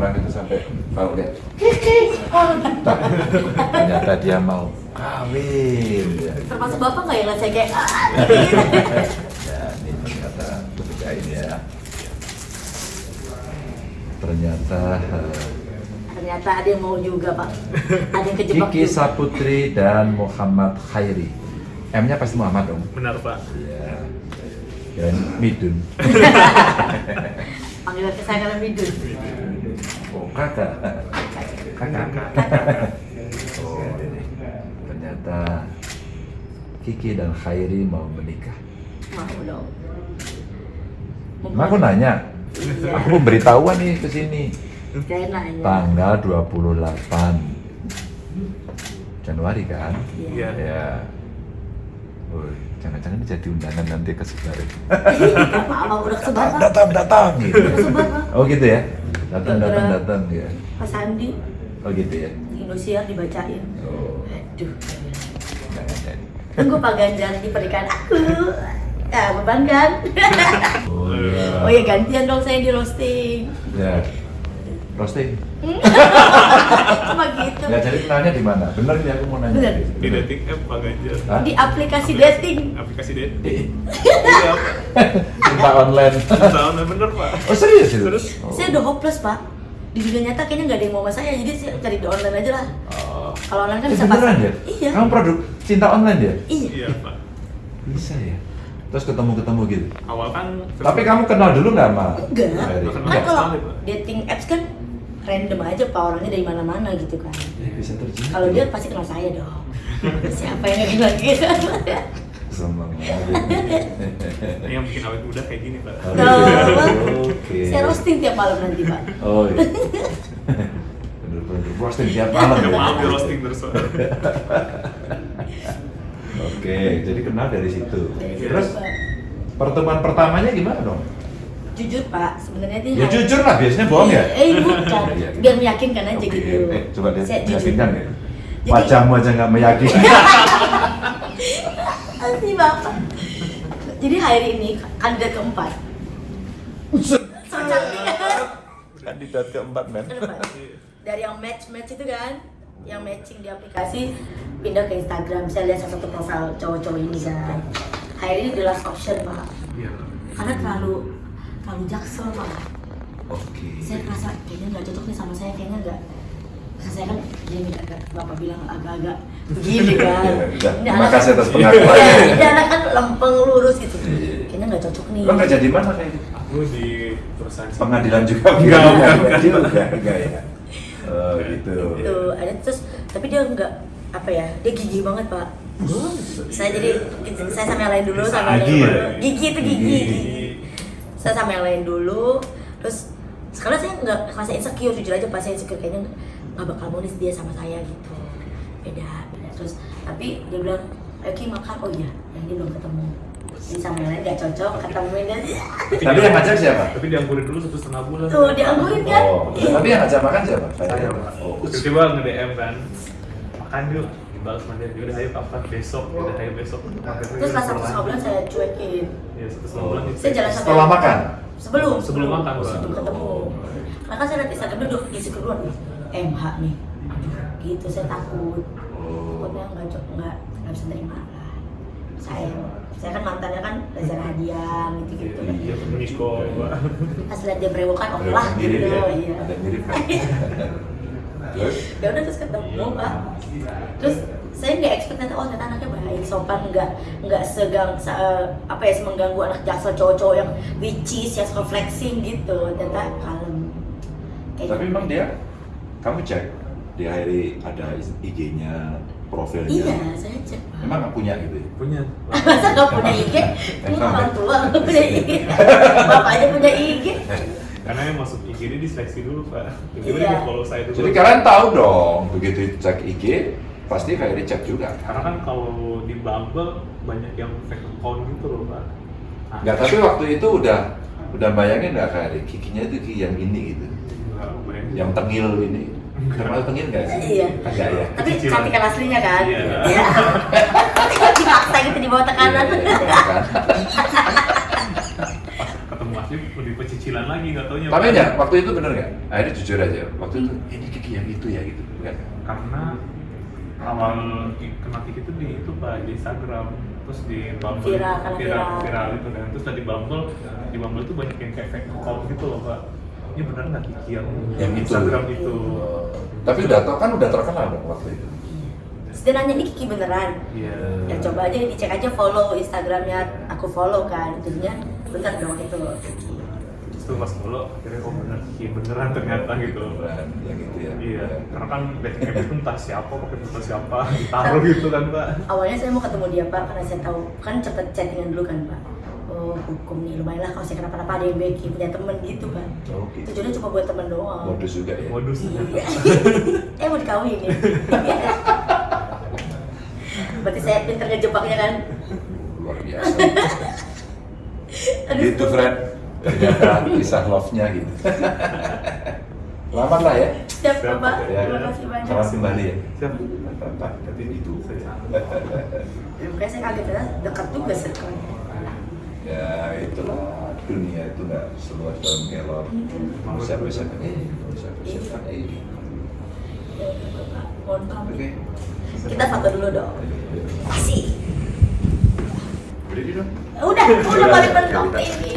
orang-orang itu sampai kalau lihat ternyata dia mau kawin ya. Termasuk bapak nggak yang ngeliat saya kayak ah, ya ini ternyata ketika ini ya ternyata eh, Ternyata ada yang mau juga pak. Ada yang kejebak Kiki juga. Saputri dan Muhammad Khairi M-nya pasti Muhammad dong Benar Pak. Iya dan Midun Panggilan kesayangan Midun. Oh kakak kakak oh ternyata Kiki dan Khairi mau menikah. Mau dong. Aku nanya? Aku pemberitahuan nih ke sini. Tanggal 28 Januari kan? Iya. ya jangan-jangan ini jadi undangan nanti ke udah kesebar pak. datang datang gitu oh gitu ya datang datang datang ya Pak Sandi oh gitu ya Indosiar dibacain. oh Aduh. jangan jadi Tunggu Pak Ganjar di pernikahan aku. Ya beban kan. oh iya Oh ya gantian dong saya di roasting. ya roasting Cuma gitu. ya jadi kenalnya di mana bener nih aku mau nanya Bener. Di dating app Pak Ganjar. Hah? Di aplikasi dating. Aplikasi dating. Iya cinta online Tahun bener Pak. oh serius itu Terus? oh. Saya udah hopeless pak. Di dunia nyata kayaknya nggak ada yang mau sama saya, jadi saya cari di online aja lah. Oh. Kalau online kan Eh, bisa beneran pasang. ya? Iya. Kamu produk cinta online ya? Iya. Iya Pak. Bisa ya? Terus ketemu-ketemu gitu? Awal kan. Tapi kamu kenal dulu nggak sama? Enggak. Kan kalau dating apps kan random aja pak orangnya dari mana-mana gitu kan. Bisa terjadi. Kalau dia pasti kenal saya dong. Siapa yang kenal gitu? Seneng Yang bikin awet muda kayak gini Pak. Oh, Tuh, Oke. Saya roasting tiap malam nanti pak. Oh iya. Bener-bener roasting tiap malam ya? mau di roasting terus. Oke, jadi kenal dari situ. Terus pertemuan pertamanya gimana dong? Jujur pak, sebenarnya itu Ya jujur lah, biasanya bohong ya? Eh bukan, Iya, biar meyakinkan aja Oke, gitu. Eh, coba lihat, Saya jujur. meyakinkan ya? Jadi- Wajahmu aja nggak meyakinkan. Asli bapak. Jadi hari ini kandidat keempat. Kan? Kandidat keempat, men. Dari yang match-match itu kan, yang matching di aplikasi pindah ke Instagram. Saya lihat salah satu profil cowok-cowok ini kan. Hari ini the last option pak. Iya. Karena terlalu terlalu jaksel pak. Oke. Saya merasa kayaknya nggak cocok nih sama saya, kayaknya nggak. Karena saya kan gini agak bapak bilang agak-agak begini kan. Ya, Terima anak- kasih atas pengakuannya. Iya, Ini anak kan lempeng lurus gitu. Iya. Kayaknya nggak cocok nih. Lo kerja di mana kayak gitu? Aku di perusahaan. Pengadilan juga? Enggak, enggak, enggak juga, enggak ya. Oh gitu. Gitu, ada terus tapi dia nggak apa ya dia gigih banget pak saya jadi saya sama yang lain dulu sama yang Gigi lain dulu gigi itu gigi Gigi. Saya sama yang lain dulu. Terus sekarang saya nggak merasa insecure jujur aja pas saya insecure kayaknya nggak bakal mau nih dia sama saya gitu. Beda beda. Terus tapi dia bilang ayo Ki makan. Oh iya yang ini belum ketemu. Ini sama yang lain gak cocok ketemuin dia. Tapi yang ngajak siapa? Tapi dianggurin dulu satu setengah bulan. tuh dianggurin kan? Oh, tapi yang ngajak makan siapa? Saya Oh, tiba-tiba nge-DM kan. Makan yuk dibalas sama dia. Yaudah ayo kapan besok. Yaudah ayo besok. Terus pas satu setengah bulan saya cuekin. Ya satu setengah bulan saya jalan sampai Setelah makan? sebelum. Sebelum makan, sebelum ketemu. Karena kan saya lihat Instagramnya udah isi keduluan. MH nih. Gitu saya takut. Takutnya nggak cocok nggak nggak bisa terima lah. Saya saya kan mantannya kan Reza Radian gitu gitu Iya, Niko, Pak. pas lihat dia berewokan oke lah gitu. ya? iya. Ada mirip kan? Terus? ya udah terus ketemu pak terus saya nggak expect ternyata oh ternyata anaknya baik sopan nggak nggak segang se, apa ya mengganggu anak jaksel cowok-cowok yang witches yang suka flexing gitu ternyata kalem Kayak Tapi gitu. emang dia, kamu cek di hari ada IG-nya, profilnya. iya saya cek Emang nggak punya gitu ya? Punya. masa nggak punya IG ini orang tua nggak punya IG bapaknya punya IG Karena yang masuk IG ini diseleksi dulu, Pak. Tiba-tiba Iya. follow saya dulu. Jadi kalian tahu dong, begitu cek IG, pasti kayak dicek juga. Karena kan kalau di Bumble banyak yang fake account gitu loh, Pak. Nah, Enggak, tapi waktu itu udah udah bayangin nggak kayak giginya itu gigi yang ini gitu, bayangin. yang tengil ini. Termasuk tengil nggak sih? Iya. Enggak ya? tapi Cicilan. cantikan aslinya kan Iya. Iya. dipaksa gitu di bawah tekanan Iya, tapi lebih pecicilan lagi nggak taunya Tapi enggak, waktu itu bener nggak? Akhirnya jujur aja. Waktu itu ini Kiki yang itu ya gitu kan? karena awal kenal Kiki itu di itu pak di Instagram terus di Bumble Viral, viral, viral. viral itu kan terus tadi Bumble di Bumble tuh banyak yang kayak fake account gitu loh pak ini bener nggak Kiki yang, Yang itu. Instagram itu Tapi udah tau kan udah terkenal dong waktu itu. Terus dia nanya ini Kiki beneran. Iya. Ya coba aja dicek aja follow Instagramnya aku follow kan. Jadinya bener dong itu. Terus tuh pas follow akhirnya oh bener. Kiki beneran ternyata gitu. Beneran, yang itu ya. iya karena kan dating app itu entah siapa pakai foto siapa ditaruh gitu kan pak. awalnya saya mau ketemu dia pak karena saya tahu kan cepet chattingan dulu kan pak. Oh hukum nih lumayan lah kalau saya kenapa-napa ada yang backing punya temen gitu kan Oh, gitu. tujuannya cuma buat temen doang. Modus juga ya. modus Iya. ternyata. Eh mau dikawin ya berarti saya pinter ngejebaknya kan Luar biasa. Aduh. gitu, friend. Ternyata kisah love-nya gitu. Selamat lah ya. siap Siap, bapak ya. terima kasih banyak Selamat kembali ya. siap Pak, tapi itu. Ya, makanya saya kaget ya dekat juga circle-nya ya itulah dunia itu nggak seluas daun kelor. Siapa siapa eh, siapa siapa eh. Ya Bapak. mohon pamit Oke. kita foto dulu dong masih Berdiri dong. udah udah paling mentok ini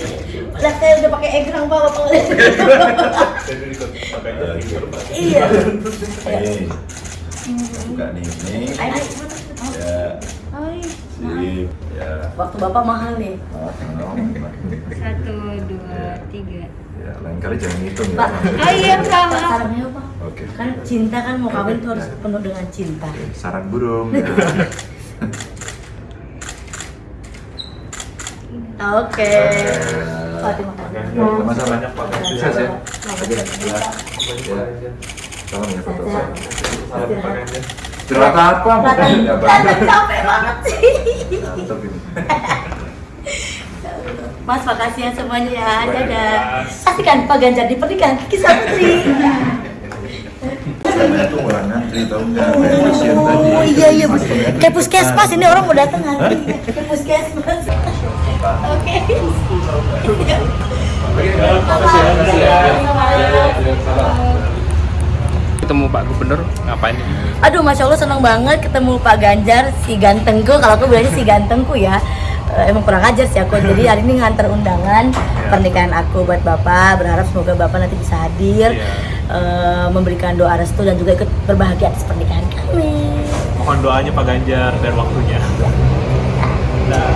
lah saya udah pakai egrang ikut pakai jadi Pak. iya Nih. Buka nih, cepetan. Ya, Hai. sip. Ya. waktu bapak mahal nih Ah. Satu, dua, tiga. Ya, lain kali jangan ngitung ya. Pak. Oh iya. Pak, sarangnya apa Oke. kan cinta kan mau kawin tuh harus penuh dengan cinta Sarang burung. Oke terima kasih Sama-sama. Banyak Pak. Sukses ya. Oke, Ya. Ya. Salam ya foto. Salam apa? Ya, capek banget sih. Mas makasih ya semuanya ya dadah Mas. Pastikan Pak Ganjar di pernikahan Kisah Putri Saya tuh orang ngantri tau nggak? Kayak pasien tadi. Oh iya iya bus. Kayak puskesmas ini orang mau datang hari ini. Kayak puskesmas. Oke. Ketemu Pak Gubernur ngapain Aduh, masya Allah senang banget ketemu Pak Ganjar si gantengku. Kalau aku bilangnya si gantengku ya. Eh, Emang kurang ajar sih aku. Jadi hari ini nganter undangan pernikahan aku buat bapak. Berharap semoga bapak nanti bisa hadir, Iya. eh, memberikan doa restu dan juga ikut berbahagia atas pernikahan kami. mohon doanya Pak Ganjar dan waktunya nah